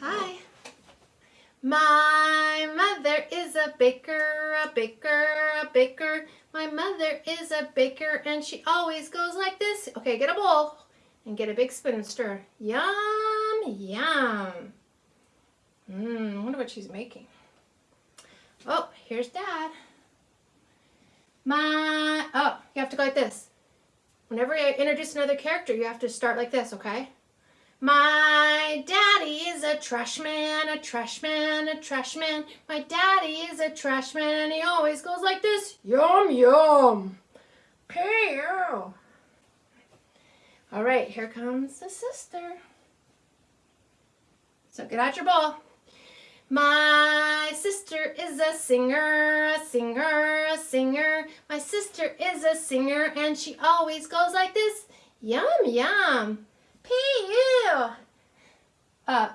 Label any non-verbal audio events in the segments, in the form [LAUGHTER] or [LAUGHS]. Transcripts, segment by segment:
Hi. My mother is a baker, a baker, a baker. My mother is a baker and she always goes like this. Okay, get a bowl and get a big spoon and stir. Yum, yum. Mmm, wonder what she's making. Oh, here's dad. My, oh, you have to go like this. Whenever you introduce another character, you have to start like this, okay? My daddy is a trash man, a trash man, a trash man. My daddy is a trash man and he always goes like this. Yum, yum. Pew. All right, here comes the sister. So get out your ball. My sister is a singer, a singer, a singer. My sister is a singer and she always goes like this. Yum, yum. P-U. Up. Uh,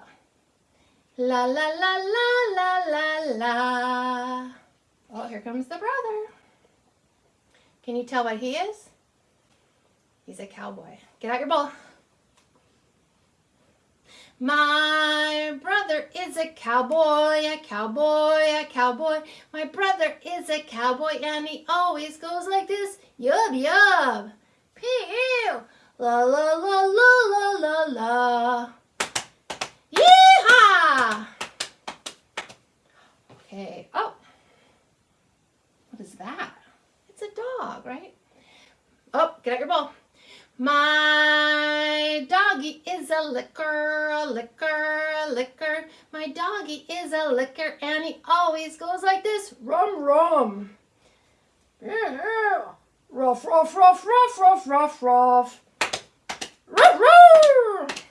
la, la, la, la, la, la, la. Oh, here comes the brother. Can you tell what he is? He's a cowboy. Get out your bowl. My brother is a cowboy, a cowboy, a cowboy. My brother is a cowboy and he always goes like this. Yub, yub. Pew. La, la, la, la, la. Yeehaw! Okay. Oh. What is that? It's a dog, right? Oh, get out your bowl. My doggy is a licker, a licker, a licker. My doggy is a licker and he always goes like this. Rum, rum. Yeah. Ruff, ruff, ruff, ruff, ruff, ruff, ruff. Ruff, ruff.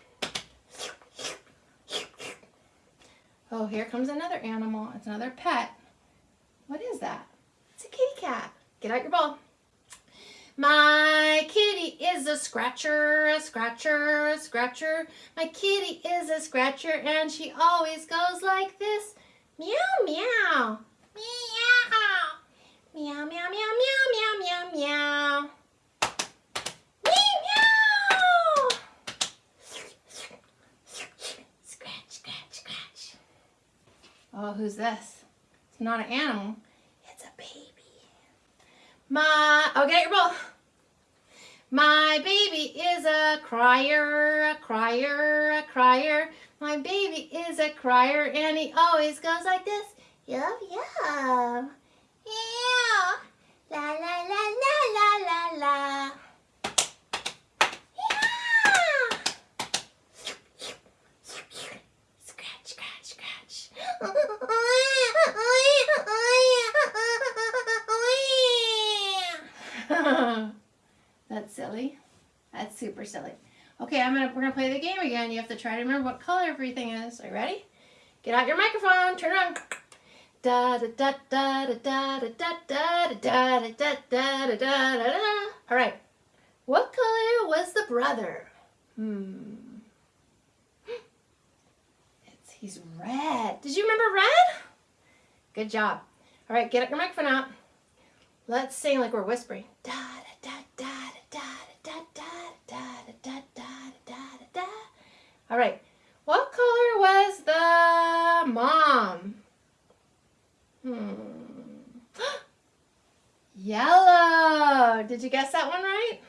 Oh, here comes another animal. It's another pet. What is that? It's a kitty cat. Get out your ball. My kitty is a scratcher, a scratcher, a scratcher. My kitty is a scratcher and she always goes like this. Meow, meow. Meow. Meow, meow, meow, meow, meow, meow, meow. Meow. Scratch, scratch, scratch. Oh, who's this? It's not an animal. It's a baby. My, oh, get your bowl. My baby is a crier, a crier, a crier. My baby is a crier and he always goes like this. Yum, yum. Yeah. La, la, la, la, la, la, la. That's silly. That's super silly. Okay, I'm gonna we're gonna play the game again. You have to try to remember what color everything is. Are you ready? Get out your microphone. Turn on. Da da da da da da da da da da da da da da da da. All right. What color was the brother? Hmm. It's he's red. Did you remember red? Good job. All right, get your microphone out. Let's sing like we're whispering. Da All right. What color was the mom? Hmm. Yellow. Did you guess that one right?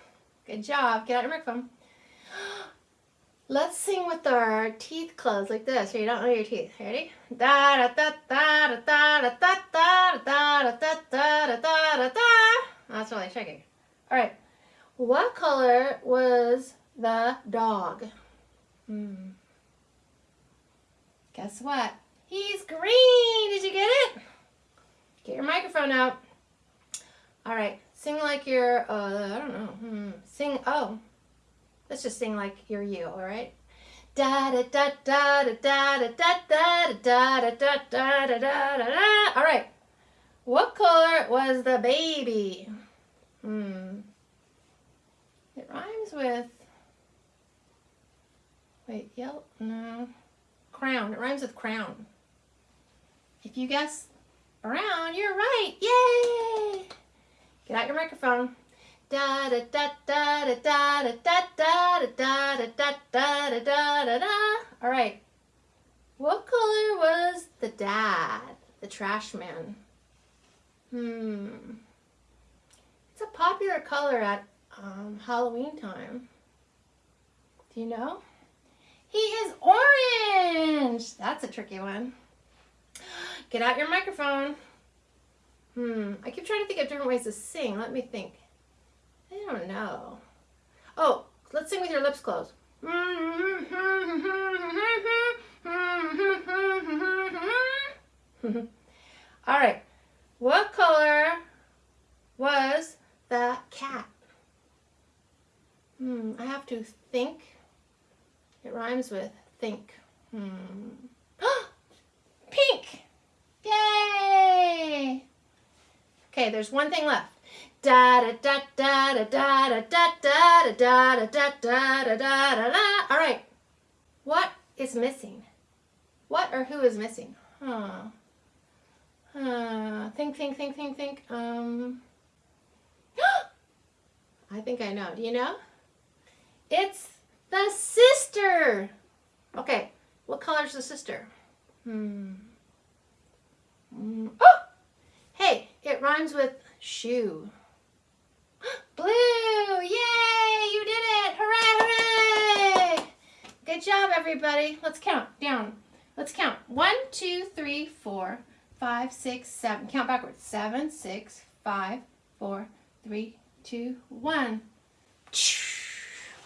Good job. Get out your microphone. Let's sing with our teeth closed like this, so you don't know your teeth. Ready? Da da da da da da da da da da da da da da da da. That's really shaking. All right. What color was the dog? Hmm. Guess what? He's green. Did you get it? Get your microphone out. All right. Sing like you're, uh, I don't know. Hmm. Sing, oh. Let's just sing like you're you, all right? Da da da da da da da da da da da da da da da da da. All right. What color was the baby? Hmm. It rhymes with. Wait, yellow? No. Crown. It rhymes with crown. If you guess brown, you're right. Yay! Get out your microphone. Da da da da da da da da da da da da da da da da da. All right. What color was the dad, the trash man? Hmm. It's a popular color at um, Halloween time. Do you know? He is orange. That's a tricky one. Get out your microphone. Hmm. I keep trying to think of different ways to sing. Let me think. I don't know. Oh, let's sing with your lips closed. [LAUGHS] All right. What color was the cat? Hmm, I have to think. It rhymes with think. Hmm. Pink! Yay! Okay, there's one thing left. Da da da da da da da da da da da da da da da da da. All right. What is missing? What or who is missing? Huh. Huh. Think, think, think, think, think. Um. I think I know. Do you know? It's the sister. Okay. What color is the sister? Hmm. Mm. Oh! Hey, it rhymes with shoe. [GASPS] Blue! Yay! You did it! Hooray! Hooray! Good job, everybody. Let's count down. Let's count. One, two, three, four, five, six, seven. Count backwards. Seven, six, five, four, three, two, one.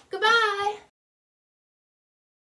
Goodbye.